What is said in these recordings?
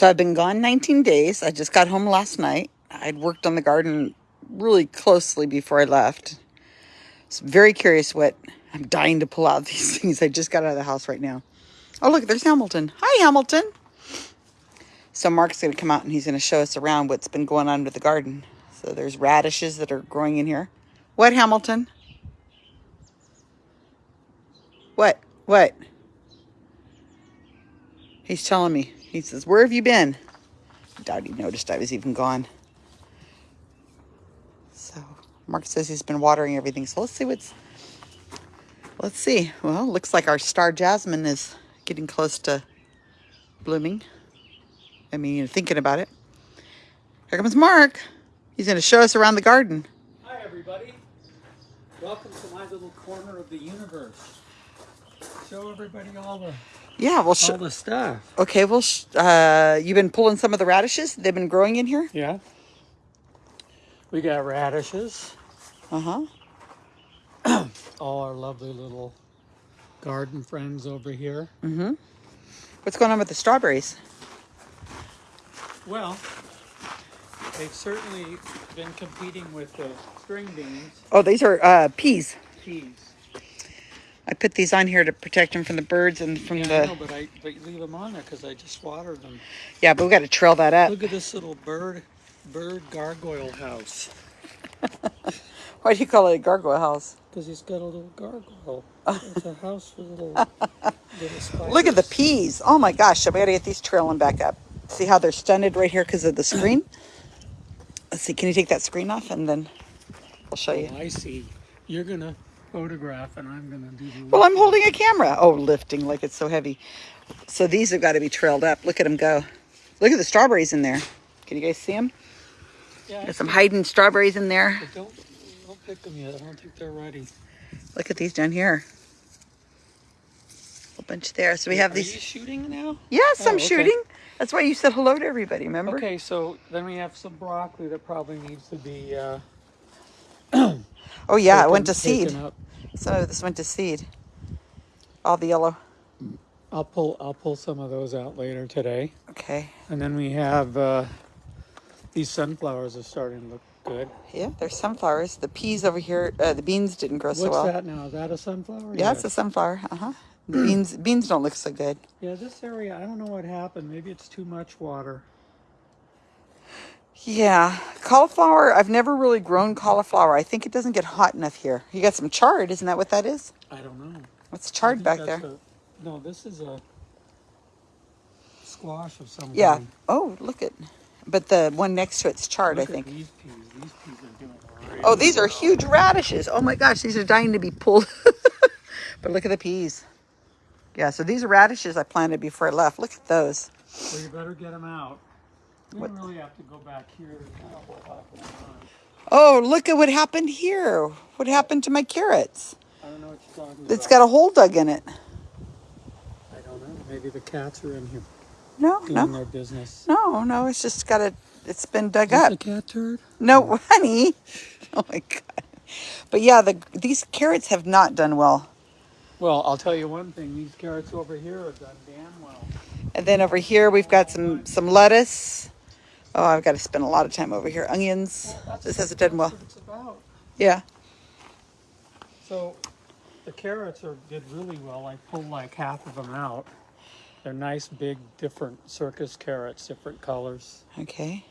So I've been gone 19 days. I just got home last night. I'd worked on the garden really closely before I left. So very curious what I'm dying to pull out these things. I just got out of the house right now. Oh, look, there's Hamilton. Hi, Hamilton. So Mark's going to come out and he's going to show us around what's been going on with the garden. So there's radishes that are growing in here. What, Hamilton? What? What? He's telling me. He says, where have you been? I doubt he noticed I was even gone. So Mark says he's been watering everything. So let's see what's, let's see. Well, looks like our star jasmine is getting close to blooming. I mean, thinking about it. Here comes Mark. He's going to show us around the garden. Hi, everybody. Welcome to my little corner of the universe. Show everybody all the Yeah, well, all the stuff. okay, well, sh- uh, you've been pulling some of the radishes. They've been growing in here. Yeah. We got radishes. Uh huh. All our lovely little garden friends over here. Mm-hmm. What's going on with the strawberries? Well, they've certainly been competing with the string beans, Oh, these are uh, peas. peas. I put these on here to protect them from the birds and from Yeah, the. I know, but I but you leave them on there because I just watered them. Yeah, but we got to trail that up. Look at this little bird bird gargoyle house. Why do you call it a gargoyle house? Because he's got a little gargoyle. It's a house for little, little. Look at the peas. Oh my gosh, I gotta get these trailing back up. See how they're stunted right here because of the screen? Let's see, can you take that screen off and then I'll show oh, you. Oh, I see. You're gonna photograph, and I'm gonna do the. Well, I'm holding a camera. Oh, lifting like it's so heavy. So these have got to be trailed up. Look at them go. Look at the strawberries in there. Can you guys see them? Yeah, There's some hiding strawberries in there. Don't don't pick them yet. I don't think they're ready. Look at these down here. A bunch there. So we have Are these. you shooting now? Yes, Oh, I'm okay. shooting. That's why you said hello to everybody, remember? Okay, so then we have some broccoli that probably needs to be. Uh, Oh, yeah, it went to seed. taken up. So this went to seed. All the yellow. I'll pull I'll pull some of those out later today, Okay. and then we have uh, these sunflowers are starting to look good. Yeah, there's sunflowers. The peas over here, uh, the beans didn't grow What's so well. What's that now? Is that a sunflower? Yeah, it's a sunflower. Uh huh. The beans beans don't look so good. Yeah, this area, I don't know what happened. Maybe it's too much water. Yeah, cauliflower. I've never really grown cauliflower. I think it doesn't get hot enough here. You got some chard, isn't that what that is? I don't know. What's chard back there? no, this is a squash of some Yeah. kind. Oh, look at. But the one next to it's chard, Look I think. these peas. These peas are doing. Oh, these are huge radishes. Oh my gosh, these are dying to be pulled. but look at the peas. Yeah, so these are radishes I planted before I left. Look at those. Well, you better get them out. We What- really have to go back here. There's not a whole lot going on. Oh, look at what happened here. What happened to my carrots? I don't know what you're talking It's about. got a hole dug in it. I don't know. Maybe the cats are in here No, doing no, their business. no, no. It's just got a. It's been dug Is up. a cat turd? No, honey. Oh my god. But yeah, the these carrots have not done well. Well, I'll tell you one thing. These carrots over here have done damn well. And then over here we've got some some lettuce. Oh, I've got to spend a lot of time over here. Onions. That's- This hasn't done well. It's about. Yeah. So the carrots are did really well. I pulled like half of them out. They're nice, big, different circus carrots, different colors. Okay.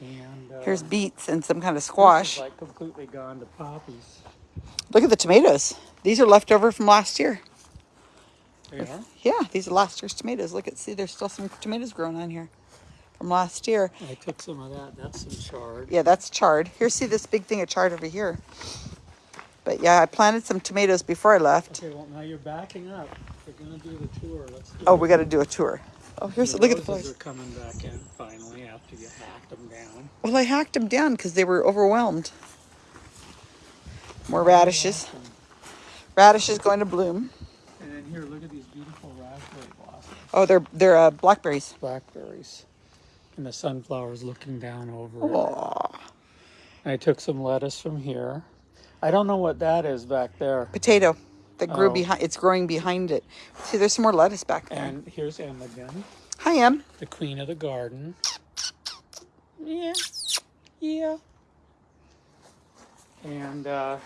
And uh, Here's beets and some kind of this is, squash. like completely gone to poppies. Look at the tomatoes. These are left over from last year. They are. Yeah, these are last year's tomatoes. Look at see, there's still some tomatoes growing on here from last year. I took some of that. That's some chard. Yeah, that's chard. Here, see this big thing of chard over here. But yeah, I planted some tomatoes before I left. Okay, well now you're backing up. We're gonna do the tour. Let's do Oh, we got to do a tour. Oh, here's The look at the flowers. are coming back in finally after you hacked them down. Well, I hacked them down because they were overwhelmed. More radishes. Radishes going to bloom. And then here, look at these beautiful raspberry blossoms, Oh, they're they're uh, blackberries. blackberries, and the sunflowers looking down over. it. Aw. I took some lettuce from here. I don't know what that is back there. Potato that grew Oh. behind. It's growing behind it. See, there's some more lettuce back there. And here's Em again. Hi, Em. the queen of the garden. Yeah, yeah. And uh,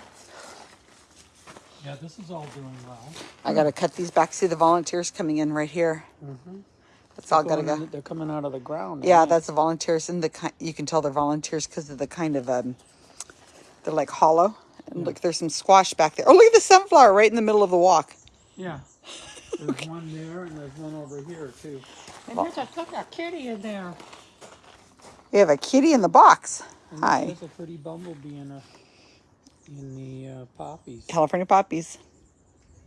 yeah, this is all doing well. I gotta cut these back. See the volunteers coming in right here. Mm-hmm. That's all gotta go. in- They're coming out of the ground. Yeah, that's the volunteers, and the ki- you can tell they're volunteers because of the kind of um, they're like hollow. And look, there's some squash back there. Oh, look at the sunflower right in the middle of the walk. yeah. There's one there, and there's one over here too. And there's a, look, a kitty in there. We have a kitty in the box. And Hi, There's a pretty bumblebee in a in the uh, poppies, California poppies.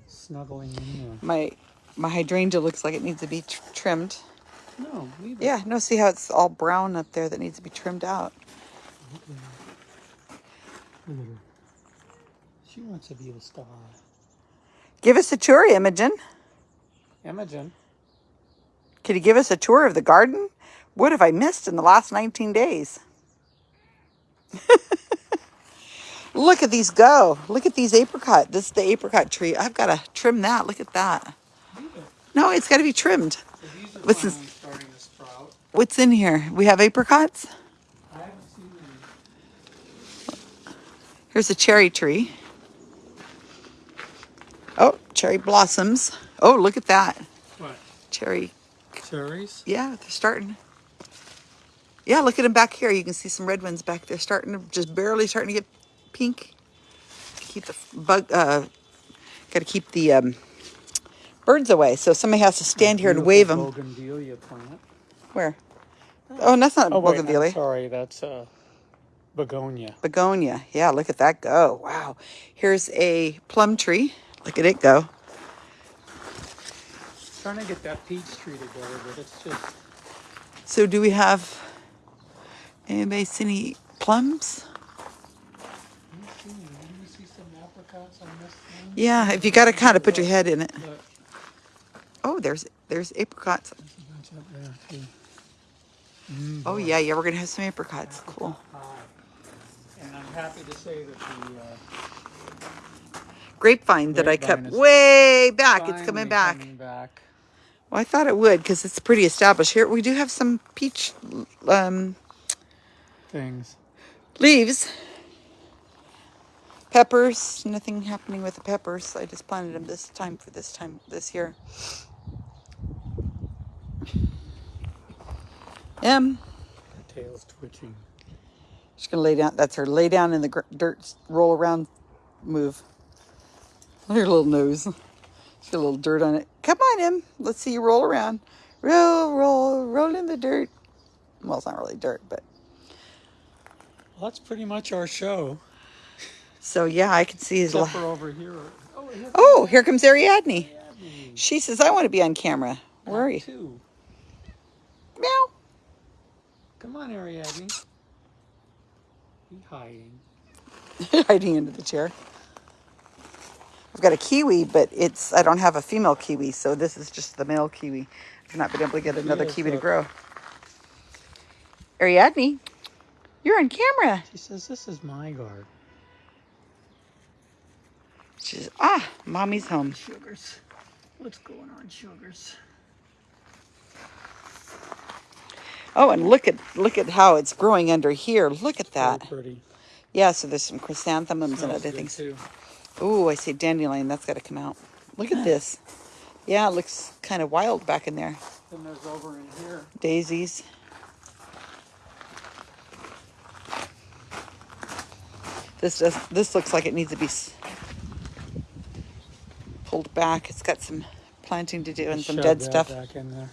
snuggling in there. My my hydrangea looks like it needs to be tr- trimmed. No. Yeah, no, see how it's all brown up there that needs to be trimmed out. Look at her. She wants to be a star. Give us a tour, Imogen. Imogen. Could you give us a tour of the garden? What have I missed in the last 19 days? Look at these go. Look at these apricot. This is the apricot tree. I've got to trim that. Look at that. No, it's got to be trimmed. So are This is- finally starting to sprout. What's in here? We have apricots. I haven't seen any. Here's a cherry tree. Oh, cherry blossoms. Oh, look at that. What? Cherry. Cherries? Yeah, they're starting. Yeah, look at them back here. You can see some red ones back there starting to just barely starting to get pink. Keep the bug, uh, got to keep the um, birds away. So somebody has to stand here and wave them. Bougainvillea plant. Where? Oh, that's not a Oh, wait, I'm sorry, that's uh, begonia. Begonia. Yeah, look at that go. Wow. Here's a plum tree. Look at it go. Trying to get that peach tree together, but it's just So do we have anybody see any plums? Let me see, let me see some apricots on this thing. Yeah, if you got to kind of put your head in it. Look, Oh, there's there's apricots. there's a bunch up there too. Mm, Oh boy. yeah, yeah, we're gonna have some apricots. Cool. And I'm happy to say that the uh, Grapevine that I is way back. It's coming back. coming back. Well, I thought it would because it's pretty established. Here we do have some peach um, Things. leaves. Peppers. Nothing happening with the peppers. I just planted them this time for this time this year. Em, Her tail's twitching. she's gonna lay down. That's her lay down in the dirt, roll around, move. Look at her little nose. She's got a little dirt on it. Come on, Em. Let's see you roll around. Roll, roll, roll in the dirt. Well, it's not really dirt, but Well, that's pretty much our show. so yeah, I can see his. Except over here. Oh, here's oh, here comes Ariadne. Ariadne. She says, "I want to be on camera." Where are you? Two. Come on, Ariadne. Be hiding. hiding under the chair. I've got a kiwi, but it's I don't have a female kiwi, so this is just the male kiwi. I've not been able to get another Yes, kiwi to grow. Ariadne, you're on camera. She says, This is my garden. She says, ah, mommy's home. Sugars. What's going on, Sugars? Oh, and look at look at how it's growing under here. Look at that. pretty. Yeah, so there's some chrysanthemums and other things. too. Ooh, I see dandelion. That's got to come out. Look at this. Yeah, it looks kind of wild back in there. Then there's over in here. daisies. This does. This looks like it needs to be pulled back. It's got some planting to do and some dead stuff. Back in there.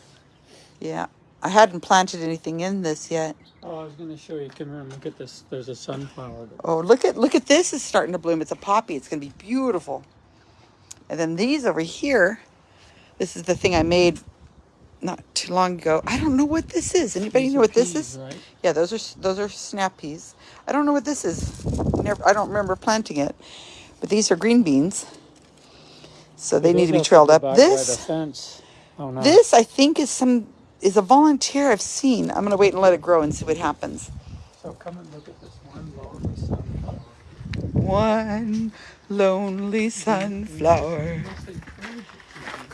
Yeah, I hadn't planted anything in this yet. Oh, I was going to show you. Come here and look at this. There's a sunflower. Oh, look at look at this! Is starting to bloom. It's a poppy. It's gonna be beautiful. And then these over here. This is the thing I made not too long ago. I don't know what this is. Anybody These know what this is? Right? Yeah, those are those are snap peas. I don't know what this is. Never, I don't remember planting it, but these are green beans. So they need to be trailed up. This fence. Oh, no. this I think is some is a volunteer I've seen. I'm going to wait and let it grow and see what happens. So come and look at this one lonely sunflower. One lonely sunflower.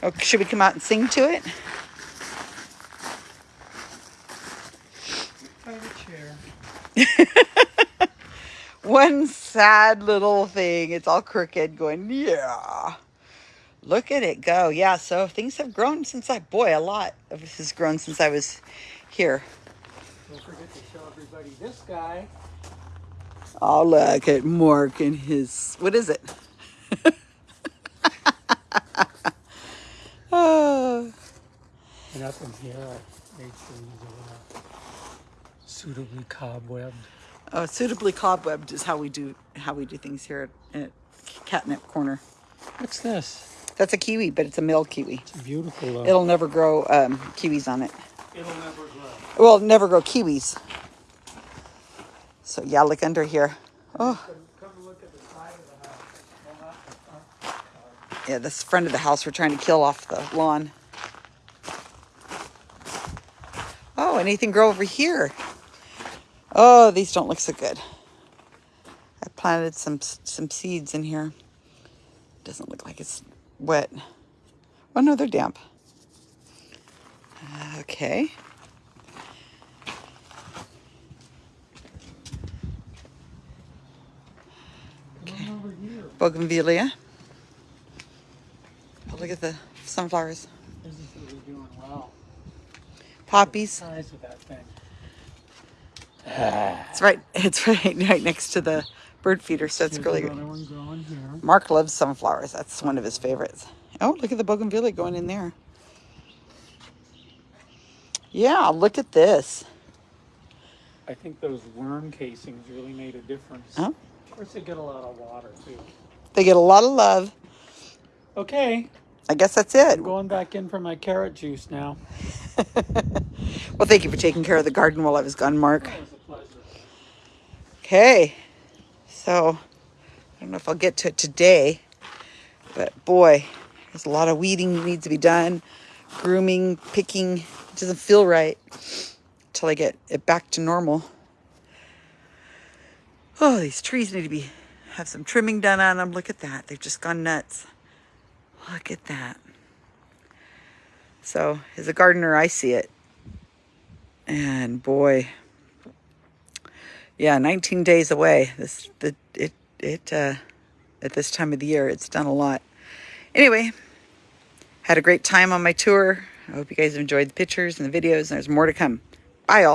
Oh, should we come out and sing to it? One sad little thing. It's all crooked going, yeah. Look at it go. Yeah, so things have grown since I, boy, a lot of this has grown since I was here. Don't forget to show everybody this guy. Oh, look at Mark and his, what is it? oh, And up in here, I made sure these are uh, suitably cobwebbed. oh, suitably cobwebbed is how we do how we do things here at, at Catnip Corner. What's this? That's a kiwi, but it's a male kiwi. It's beautiful though. It'll never grow um, kiwis on it. It'll never grow. Well, never grow kiwis. So yeah, look under here. Oh, Come, come look at the side of the house. Well, not the front. yeah, this friend of the house, we're trying to kill off the lawn. Oh, anything grow over here? Oh, these don't look so good. I planted some some seeds in here. Doesn't look like it's wet. Oh no, they're damp. Okay. Come on over here. Bougainvillea. Oh, look at the sunflowers. This is really doing well. Poppies. Size of that thing. It's right. It's right right next to the bird feeder, so it's really good. growing. Mark loves sunflowers. That's one of his favorites. Oh, look at the bougainvillea going in there. Yeah, look at this. I think those worm casings really made a difference. Oh. Of course, they get a lot of water too. They get a lot of love. Okay, I guess that's it. I'm going back in for my carrot juice now. Well, thank you for taking care of the garden while I was gone, Mark. That was a pleasure. Okay. So, I don't know if I'll get to it today, but boy, there's a lot of weeding needs to be done, grooming, picking. It doesn't feel right until I get it back to normal. Oh, these trees need to be have some trimming done on them. Look at that. They've just gone nuts. Look at that. So, as a gardener, I see it. And boy, yeah 19 days away. This the it it uh at this time of the year it's done a lot. Anyway had a great time on my tour. I hope you guys enjoyed the pictures and the videos and there's more to come. Bye all